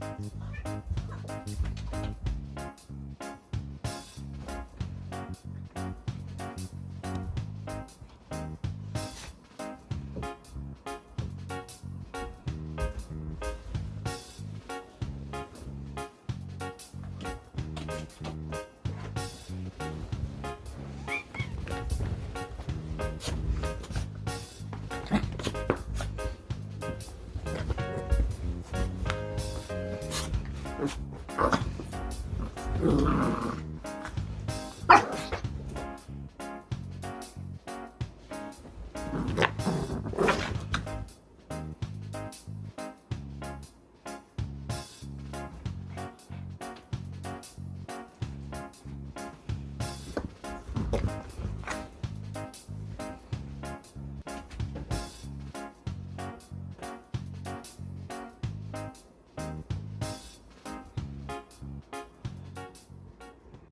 음. Grrrr.